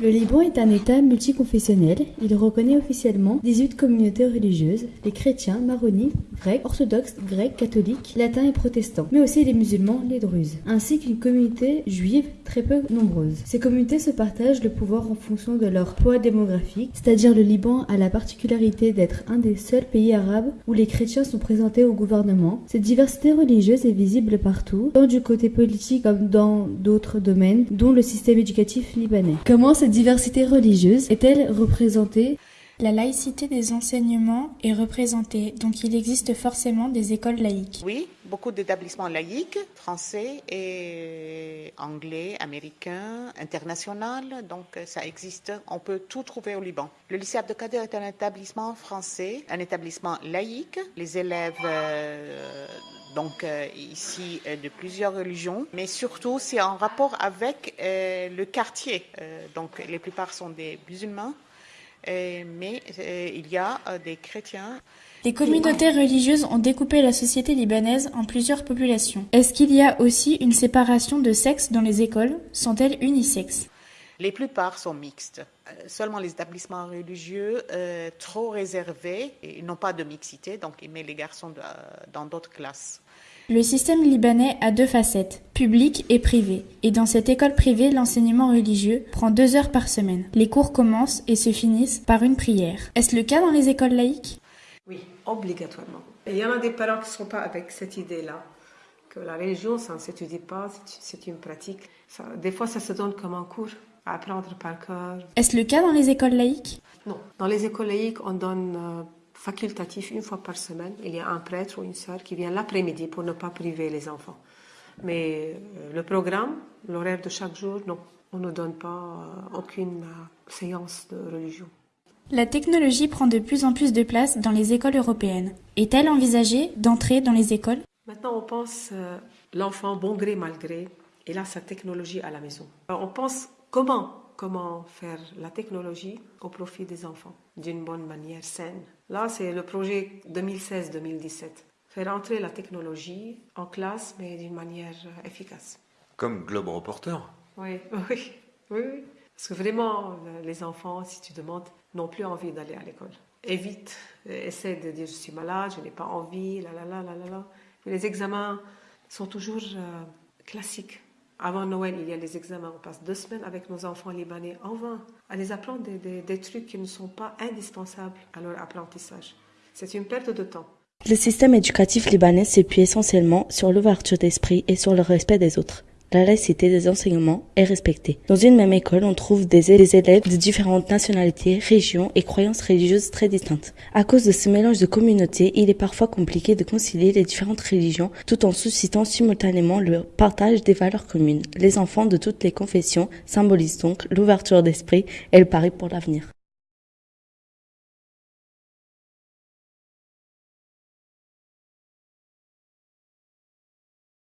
Le Liban est un État multiconfessionnel. Il reconnaît officiellement 18 communautés religieuses, les chrétiens, maronites, grecs, orthodoxes, grecs, catholiques, latins et protestants, mais aussi les musulmans, les druzes, ainsi qu'une communauté juive très peu nombreuse. Ces communautés se partagent le pouvoir en fonction de leur poids démographique, c'est-à-dire le Liban a la particularité d'être un des seuls pays arabes où les chrétiens sont présentés au gouvernement. Cette diversité religieuse est visible partout, tant du côté politique comme dans d'autres domaines, dont le système éducatif libanais. Diversité religieuse est-elle représentée? La laïcité des enseignements est représentée, donc il existe forcément des écoles laïques. Oui, beaucoup d'établissements laïques, français et anglais, américains, international, donc ça existe. On peut tout trouver au Liban. Le lycée Abdelkader est un établissement français, un établissement laïque. Les élèves euh, donc euh, ici euh, de plusieurs religions, mais surtout c'est en rapport avec le quartier. donc les plupart sont des musulmans euh, mais euh, il y a euh, des chrétiens. Les communautés religieuses ont découpé la société libanaise en plusieurs populations. Est-ce qu'il y a aussi une séparation de sexe dans les écoles? Sont-elles unisexes Les plupart sont mixtes. Seulement les établissements religieux trop réservés, ils n'ont pas de mixité, donc ils mettent les garçons dans d'autres classes. Le système libanais a deux facettes, publique et privée. Et dans cette école privée, l'enseignement religieux prend deux heures par semaine. Les cours commencent et se finissent par une prière. Est-ce le cas dans les écoles laïques? Oui, obligatoirement. il y en a des parents qui ne sont pas avec cette idée-là, que la religion, ça ne s'étudie pas, c'est une pratique. des fois, ça se donne comme un cours à apprendre par cœur. Est-ce le cas dans les écoles laïques? Non. Dans les écoles laïques, on donne... Euh, facultatif une fois par semaine. Il y a un prêtre ou une sœur qui vient l'après-midi pour ne pas priver les enfants. Mais euh, le programme, l'horaire de chaque jour, non, on ne donne pas euh, aucune séance de religion. La technologie prend de plus en plus de place dans les écoles européennes. Est-elle envisagée d'entrer dans les écoles? Maintenant, on pense l'enfant bon gré mal gré, il a sa technologie à la maison. on pense comment comment faire la technologie au profit des enfants d'une bonne manière saine? Là, c'est le projet 2016-2017. Faire entrer la technologie en classe, mais d'une manière efficace. Comme Globe Reporter oui, oui, oui, Parce que vraiment, les enfants, si tu demandes, n'ont plus envie d'aller à l'école. Évite, essaie de dire je suis malade, je n'ai pas envie, la la la la la. les examens sont toujours euh, classiques. Avant Noël, il y a les examens. On passe deux semaines avec nos enfants libanais en vain à les apprendre des, trucs qui ne sont pas indispensables à leur apprentissage. C'est une perte de temps. Le système éducatif libanais s'appuie essentiellement sur l'ouverture d'esprit et sur le respect des autres la laïcité des enseignements est respectée. Dans une même école, on trouve des, élèves de différentes nationalités, régions et croyances religieuses très distinctes. À cause de ce mélange de communautés, il est parfois compliqué de concilier les différentes religions tout en suscitant simultanément le partage des valeurs communes. Les enfants de toutes les confessions symbolisent donc l'ouverture d'esprit et le pari pour l'avenir.